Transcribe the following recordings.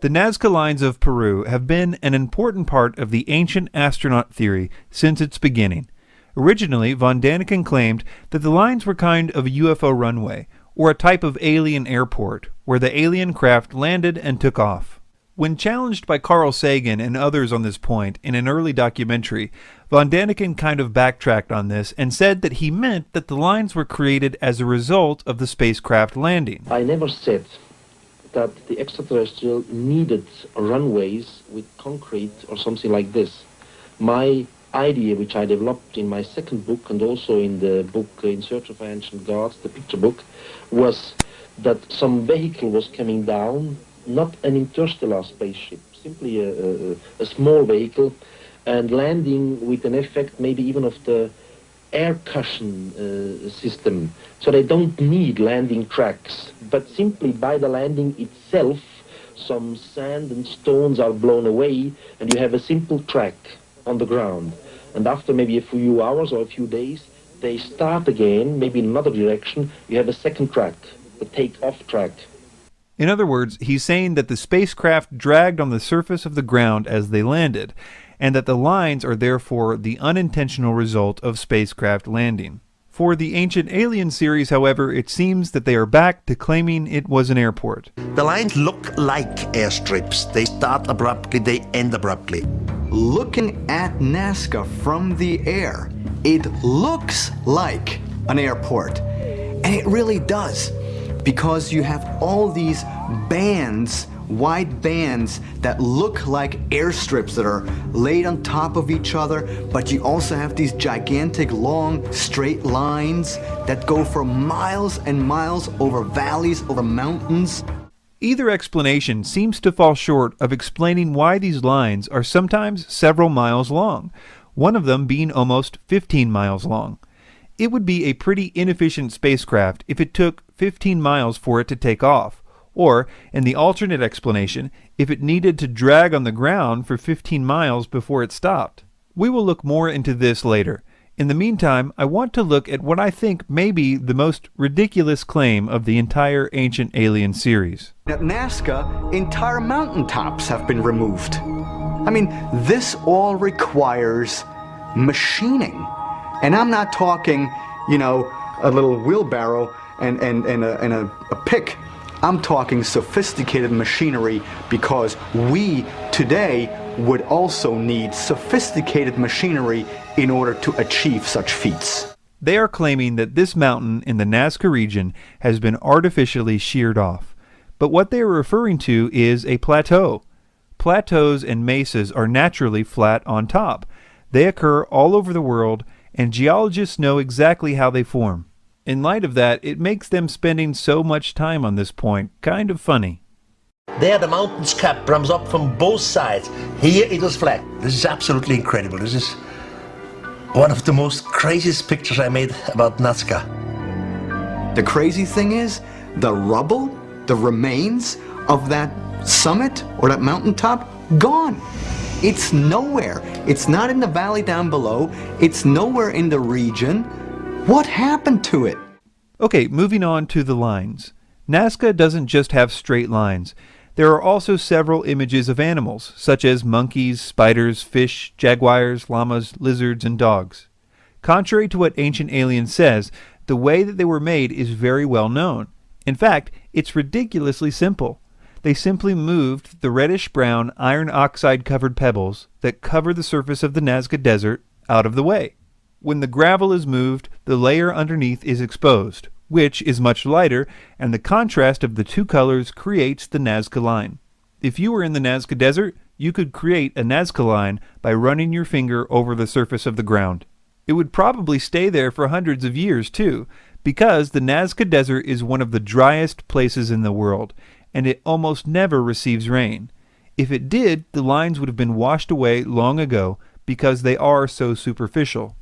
The Nazca Lines of Peru have been an important part of the ancient astronaut theory since its beginning. Originally, von Daniken claimed that the lines were kind of a UFO runway, or a type of alien airport, where the alien craft landed and took off. When challenged by Carl Sagan and others on this point in an early documentary, von Daniken kind of backtracked on this and said that he meant that the lines were created as a result of the spacecraft landing. I never said that the extraterrestrial needed runways with concrete or something like this. My idea, which I developed in my second book and also in the book uh, In Search of Ancient Gods, the picture book, was that some vehicle was coming down, not an interstellar spaceship, simply a, a, a small vehicle, and landing with an effect maybe even of the air cushion uh, system. So they don't need landing tracks, but simply by the landing itself, some sand and stones are blown away, and you have a simple track on the ground. And after maybe a few hours or a few days, they start again, maybe in another direction, you have a second track, the take-off track. In other words, he's saying that the spacecraft dragged on the surface of the ground as they landed, and that the lines are therefore the unintentional result of spacecraft landing. For the Ancient Alien series, however, it seems that they are back to claiming it was an airport. The lines look like airstrips. They start abruptly, they end abruptly. Looking at Nazca from the air, it looks like an airport. And it really does, because you have all these bands wide bands that look like airstrips that are laid on top of each other, but you also have these gigantic long straight lines that go for miles and miles over valleys, over mountains. Either explanation seems to fall short of explaining why these lines are sometimes several miles long, one of them being almost 15 miles long. It would be a pretty inefficient spacecraft if it took 15 miles for it to take off, or, in the alternate explanation, if it needed to drag on the ground for 15 miles before it stopped. We will look more into this later. In the meantime, I want to look at what I think may be the most ridiculous claim of the entire Ancient Alien series. At Nazca, entire mountaintops have been removed. I mean, this all requires machining. And I'm not talking, you know, a little wheelbarrow and, and, and, a, and a, a pick. I'm talking sophisticated machinery because we today would also need sophisticated machinery in order to achieve such feats. They are claiming that this mountain in the Nazca region has been artificially sheared off. But what they are referring to is a plateau. Plateaus and mesas are naturally flat on top. They occur all over the world, and geologists know exactly how they form. In light of that, it makes them spending so much time on this point kind of funny. There the mountain's cap comes up from both sides. Here it is flat. This is absolutely incredible. This is one of the most craziest pictures I made about Nazca. The crazy thing is, the rubble, the remains of that summit or that mountaintop, gone. It's nowhere. It's not in the valley down below. It's nowhere in the region. What happened to it? Okay, moving on to the lines. Nazca doesn't just have straight lines. There are also several images of animals, such as monkeys, spiders, fish, jaguars, llamas, lizards, and dogs. Contrary to what Ancient Alien says, the way that they were made is very well known. In fact, it's ridiculously simple. They simply moved the reddish-brown iron oxide covered pebbles that cover the surface of the Nazca Desert out of the way. When the gravel is moved, the layer underneath is exposed, which is much lighter, and the contrast of the two colors creates the Nazca line. If you were in the Nazca Desert, you could create a Nazca line by running your finger over the surface of the ground. It would probably stay there for hundreds of years, too, because the Nazca Desert is one of the driest places in the world, and it almost never receives rain. If it did, the lines would have been washed away long ago because they are so superficial.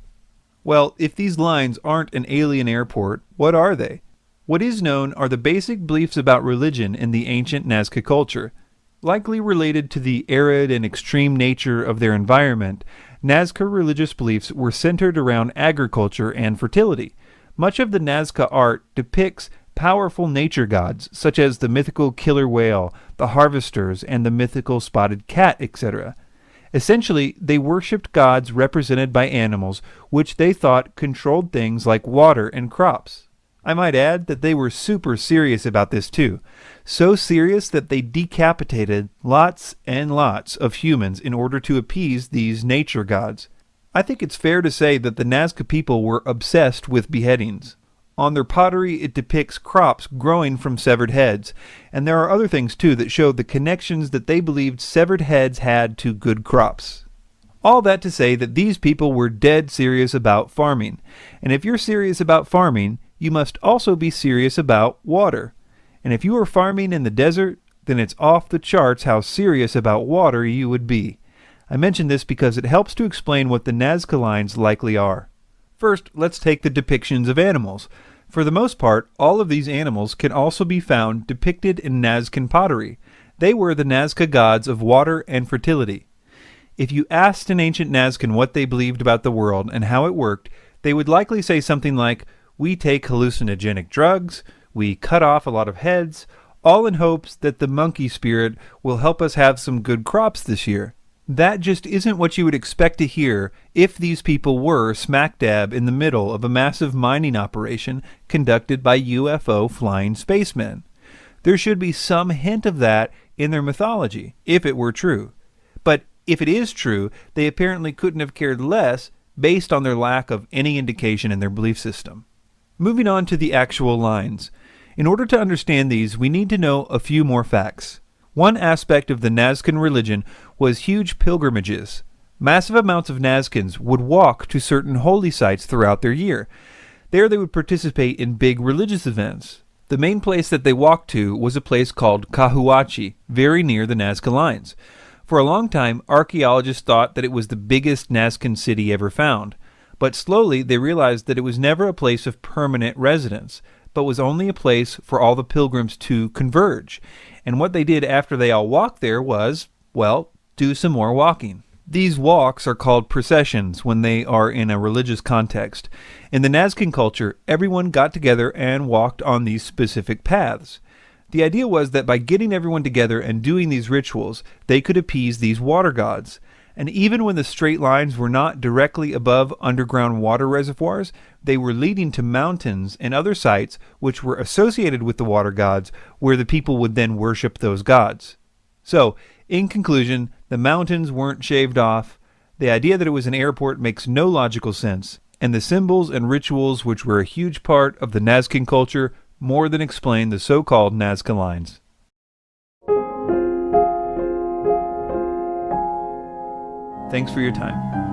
Well, if these lines aren't an alien airport, what are they? What is known are the basic beliefs about religion in the ancient Nazca culture. Likely related to the arid and extreme nature of their environment, Nazca religious beliefs were centered around agriculture and fertility. Much of the Nazca art depicts powerful nature gods, such as the mythical killer whale, the harvesters, and the mythical spotted cat, etc. Essentially, they worshipped gods represented by animals, which they thought controlled things like water and crops. I might add that they were super serious about this too. So serious that they decapitated lots and lots of humans in order to appease these nature gods. I think it's fair to say that the Nazca people were obsessed with beheadings. On their pottery, it depicts crops growing from severed heads, and there are other things too that show the connections that they believed severed heads had to good crops. All that to say that these people were dead serious about farming, and if you're serious about farming, you must also be serious about water. And if you are farming in the desert, then it's off the charts how serious about water you would be. I mention this because it helps to explain what the Nazca lines likely are. First, let's take the depictions of animals. For the most part, all of these animals can also be found depicted in Nazcan pottery. They were the Nazca gods of water and fertility. If you asked an ancient Nazcan what they believed about the world and how it worked, they would likely say something like, we take hallucinogenic drugs, we cut off a lot of heads, all in hopes that the monkey spirit will help us have some good crops this year. That just isn't what you would expect to hear if these people were smack dab in the middle of a massive mining operation conducted by UFO flying spacemen. There should be some hint of that in their mythology, if it were true. But if it is true, they apparently couldn't have cared less based on their lack of any indication in their belief system. Moving on to the actual lines. In order to understand these, we need to know a few more facts. One aspect of the Nazcan religion was huge pilgrimages. Massive amounts of Nazcans would walk to certain holy sites throughout their year. There they would participate in big religious events. The main place that they walked to was a place called Cahuachi, very near the Nazca lines. For a long time, archaeologists thought that it was the biggest Nazcan city ever found. But slowly they realized that it was never a place of permanent residence, but was only a place for all the pilgrims to converge. And what they did after they all walked there was, well, do some more walking. These walks are called processions when they are in a religious context. In the Nazcan culture, everyone got together and walked on these specific paths. The idea was that by getting everyone together and doing these rituals, they could appease these water gods and even when the straight lines were not directly above underground water reservoirs, they were leading to mountains and other sites which were associated with the water gods, where the people would then worship those gods. So, in conclusion, the mountains weren't shaved off, the idea that it was an airport makes no logical sense, and the symbols and rituals which were a huge part of the Nazcan culture more than explain the so called Nazca lines. Thanks for your time.